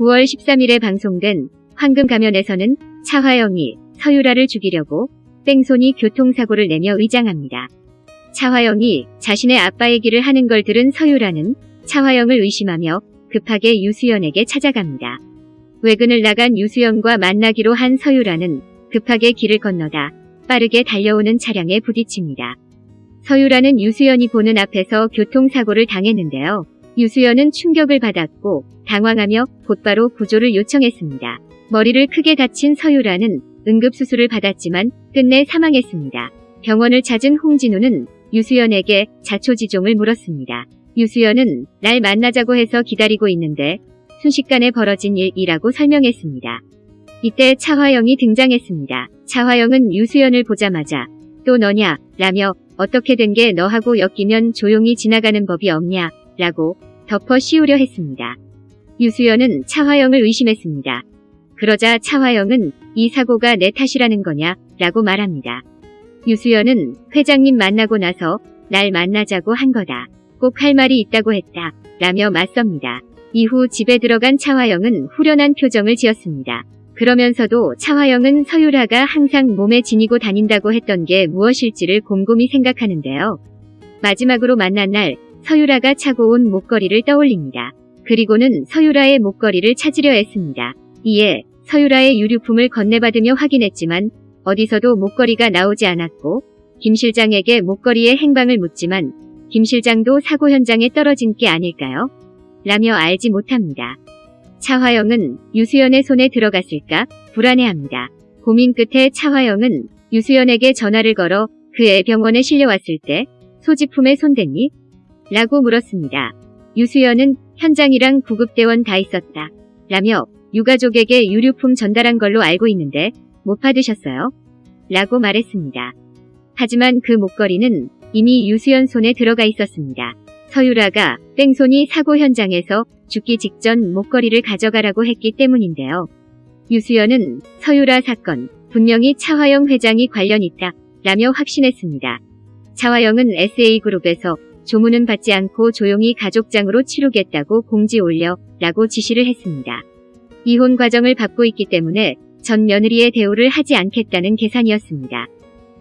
9월 13일에 방송된 황금 가면에서는 차화영이 서유라를 죽이려고 뺑소니 교통사고를 내며 의장합니다. 차화영이 자신의 아빠 얘기를 하는 걸 들은 서유라는 차화영을 의심하며 급하게 유수연에게 찾아갑니다. 외근을 나간 유수연과 만나기로 한 서유라는 급하게 길을 건너다 빠르게 달려오는 차량에 부딪힙니다. 서유라는 유수연이 보는 앞에서 교통사고를 당했는데요. 유수연은 충격을 받았고 당황하며 곧바로 구조를 요청했습니다. 머리를 크게 다친 서유라는 응급수술을 받았지만 끝내 사망했습니다. 병원을 찾은 홍진우는 유수연에게 자초지종을 물었습니다. 유수연은 날 만나자고 해서 기다리고 있는데 순식간에 벌어진 일이라고 설명했습니다. 이때 차화영이 등장했습니다. 차화영은 유수연을 보자마자 또 너냐 라며 어떻게 된 게 너하고 엮이면 조용히 지나가는 법이 없냐 라고 덮어 씌우려 했습니다. 유수연은 차화영을 의심했습니다. 그러자 차화영은 이 사고가 내 탓이라는 거냐 라고 말합니다. 유수연은 회장님 만나고 나서 날 만나자고 한 거다. 꼭 할 말이 있다고 했다. 라며 맞섭니다. 이후 집에 들어간 차화영은 후련한 표정을 지었습니다. 그러면서도 차화영은 서유라가 항상 몸에 지니고 다닌다고 했던 게 무엇일지를 곰곰이 생각하는데요. 마지막으로 만난 날 서유라가 차고 온 목걸이를 떠올립니다. 그리고는 서유라의 목걸이를 찾으려 했습니다. 이에 서유라의 유류품을 건네받으며 확인했지만 어디서도 목걸이가 나오지 않았고 김 실장에게 목걸이의 행방을 묻지만 김 실장도 사고 현장에 떨어진 게 아닐까요? 라며 알지 못합니다. 차화영은 유수연의 손에 들어갔을까 불안해합니다. 고민 끝에 차화영은 유수연에게 전화를 걸어 그의 병원에 실려왔을 때 소지품에 손댔니? 라고 물었습니다. 유수연은 현장이랑 구급대원 다 있었다. 라며 유가족에게 유류품 전달한 걸로 알고 있는데 못 받으셨어요? 라고 말했습니다. 하지만 그 목걸이는 이미 유수연 손에 들어가 있었습니다. 서유라가 뺑소니 사고 현장에서 죽기 직전 목걸이를 가져가라고 했기 때문인데요. 유수연은 서유라 사건 분명히 차화영 회장이 관련 있다 라며 확신했습니다. 차화영은 SA그룹에서 조문은 받지 않고 조용히 가족장으로 치르겠다고 공지 올려 라고 지시를 했습니다. 이혼 과정을 밟고 있기 때문에 전 며느리의 대우를 하지 않겠다는 계산이었습니다.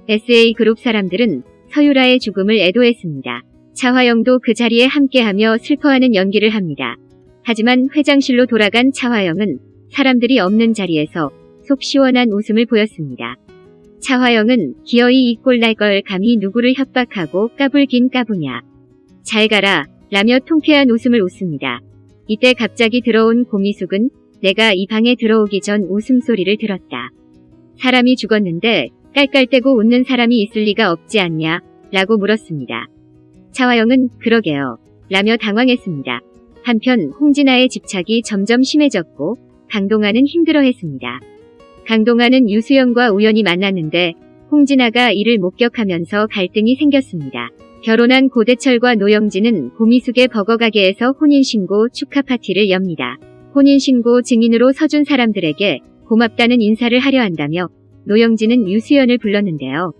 SA그룹 사람들은 서유라의 죽음을 애도했습니다. 차화영도 그 자리에 함께하며 슬퍼하는 연기를 합니다. 하지만 회장실로 돌아간 차화영은 사람들이 없는 자리에서 속 시원한 웃음을 보였습니다. 차화영은 기어이 이 꼴 날 걸 감히 누구를 협박하고 까불긴 까부냐. 잘 가라 라며 통쾌한 웃음을 웃습니다. 이때 갑자기 들어온 고미숙은 내가 이 방에 들어오기 전 웃음소리를 들었다. 사람이 죽었는데 깔깔대고 웃는 사람이 있을 리가 없지 않냐 라고 물었습니다. 차화영은 그러게요 라며 당황했습니다. 한편 홍진아의 집착이 점점 심해졌고 강동아는 힘들어했습니다. 강동아는 유수연과 우연히 만났는데 홍진아가 이를 목격하면서 갈등이 생겼습니다. 결혼한 고대철과 노영진은 고미숙의 버거가게에서 혼인신고 축하 파티를 엽니다. 혼인신고 증인으로 서준 사람들에게 고맙다는 인사를 하려 한다며 노영진은 유수연을 불렀는데요.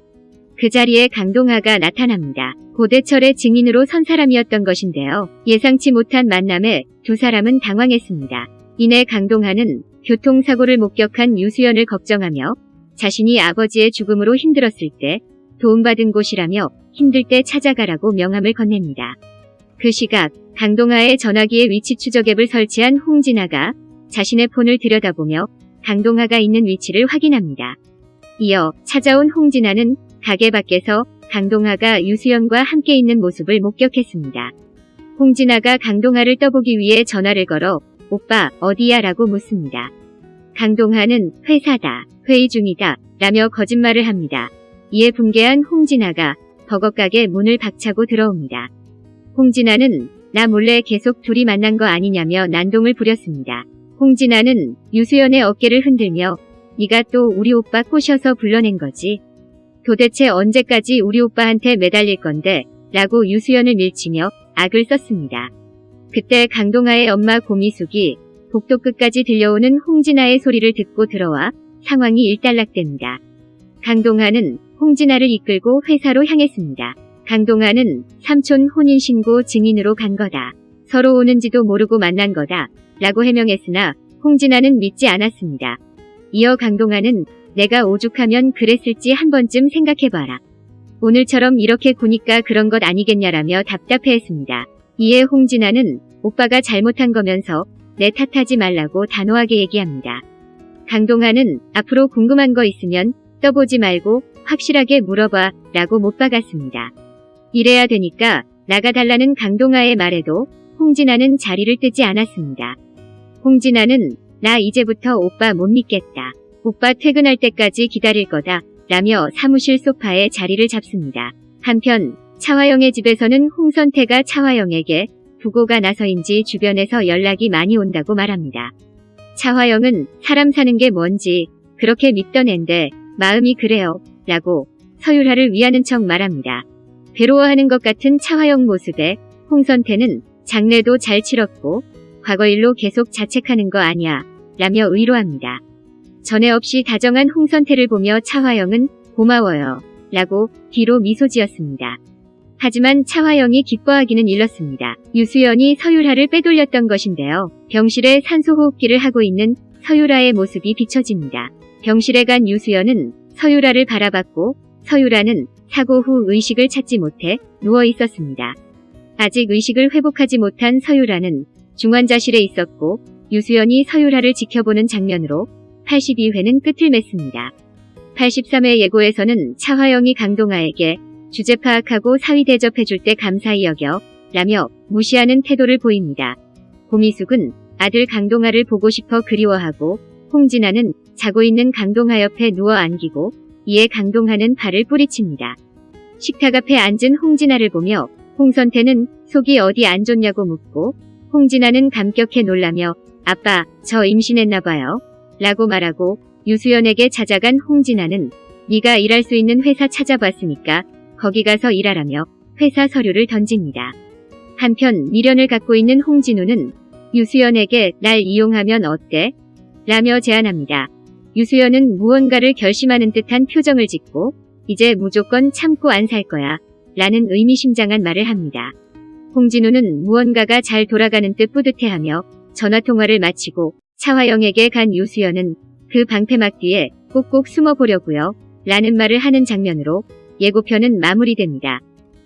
그 자리에 강동아가 나타납니다. 고대철의 증인으로 선 사람이었던 것인데요. 예상치 못한 만남에 두 사람은 당황했습니다. 이내 강동아는 교통사고를 목격한 유수연을 걱정하며 자신이 아버지의 죽음으로 힘들었을 때 도움받은 곳이라며 힘들 때 찾아가라고 명함을 건넵니다. 그 시각 강동아의 전화기에 위치 추적 앱을 설치한 홍진아가 자신의 폰을 들여다보며 강동아가 있는 위치를 확인합니다. 이어 찾아온 홍진아는 가게 밖에서 강동아가 유수연과 함께 있는 모습을 목격했습니다. 홍진아가 강동아를 떠보기 위해 전화를 걸어 오빠 어디야 라고 묻습니다. 강동아는 회사다, 회의 중이다 라며 거짓말을 합니다. 이에 붕괴한 홍진아가 버거가게 문을 박차고 들어옵니다. 홍진아는 나 몰래 계속 둘이 만난 거 아니냐며 난동을 부렸습니다. 홍진아는 유수연의 어깨를 흔들며 네가 또 우리 오빠 꼬셔서 불러낸 거지. 도대체 언제까지 우리 오빠한테 매달릴 건데 라고 유수연을 밀치며 악을 썼습니다. 그때 강동아의 엄마 고미숙이 복도 끝까지 들려오는 홍진아의 소리를 듣고 들어와 상황이 일단락됩니다. 강동아는 홍진아를 이끌고 회사로 향했습니다. 강동아는 삼촌 혼인신고 증인으로 간 거다. 서로 오는지도 모르고 만난 거다. 라고 해명했으나 홍진아는 믿지 않았습니다. 이어 강동아는 내가 오죽하면 그랬을지 한 번쯤 생각해봐라. 오늘처럼 이렇게 구니까 그런 것 아니겠냐라며 답답해했습니다. 이에 홍진아는 오빠가 잘못한 거면서 내 탓하지 말라고 단호하게 얘기합니다. 강동아는 앞으로 궁금한 거 있으면 떠보지 말고 확실하게 물어봐 라고 못 박았습니다. 이래야 되니까 나가달라는 강동아의 말에도 홍진아는 자리를 뜨지 않았습니다. 홍진아는 나 이제부터 오빠 못 믿겠다. 오빠 퇴근할 때까지 기다릴 거다. 라며 사무실 소파에 자리를 잡습니다. 한편 차화영의 집에서는 홍선태가 차화영에게 부고가 나서인지 주변에서 연락이 많이 온다고 말합니다. 차화영은 사람 사는 게 뭔지 그렇게 믿던 앤데 마음이 그래요. 라고 서율하를 위하는 척 말합니다. 괴로워하는 것 같은 차화영 모습에 홍선태는 장례도 잘 치렀고 과거 일로 계속 자책하는 거 아니야 라며 위로합니다. 전에 없이 다정한 홍선태를 보며 차화영은 고마워요 라고 뒤로 미소 지었습니다. 하지만 차화영이 기뻐하기는 일렀습니다. 유수연이 서유라를 빼돌렸던 것인데요. 병실에 산소호흡기를 하고 있는 서유라의 모습이 비춰집니다. 병실에 간 유수연은 서유라를 바라봤고 서유라는 사고 후 의식을 찾지 못해 누워 있었습니다. 아직 의식을 회복하지 못한 서유라는 중환자실에 있었고 유수연이 서유라를 지켜보는 장면으로 82회는 끝을 맺습니다. 83회 예고에서는 차화영이 강동아에게 주제 파악하고 사위 대접해줄 때 감사히 여겨 라며 무시하는 태도를 보입니다. 고미숙은 아들 강동아를 보고 싶어 그리워하고 홍진아는 자고 있는 강동아 옆에 누워 안기고 이에 강동아는 발을 뿌리칩니다. 식탁 앞에 앉은 홍진아를 보며 홍선태는 속이 어디 안 좋냐고 묻고 홍진아는 감격해 놀라며 아빠 저 임신했나봐요 라고 말하고 유수연에게 찾아간 홍진아는 네가 일할 수 있는 회사 찾아봤으니까 거기 가서 일하라며 회사 서류를 던집니다. 한편 미련을 갖고 있는 홍진우는 유수연에게 날 이용하면 어때? 라며 제안합니다. 유수연은 무언가를 결심하는 듯한 표정을 짓고 이제 무조건 참고 안 살 거야 라는 의미심장한 말을 합니다. 홍진우는 무언가가 잘 돌아가는 듯 뿌듯해하며 전화통화를 마치고 차화영에게 간 유수연은 그 방패막 뒤에 꼭꼭 숨어 보려고요 라는 말을 하는 장면으로 예고편은 마무리됩니다.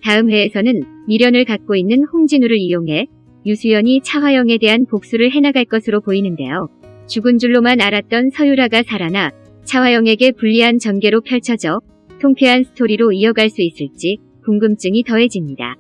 다음 회에서는 미련을 갖고 있는 홍진우를 이용해 유수연이 차화영에 대한 복수를 해나갈 것으로 보이는데요. 죽은 줄로만 알았던 서유라가 살아나 차화영에게 불리한 전개로 펼쳐져 통쾌한 스토리로 이어갈 수 있을지 궁금증이 더해집니다.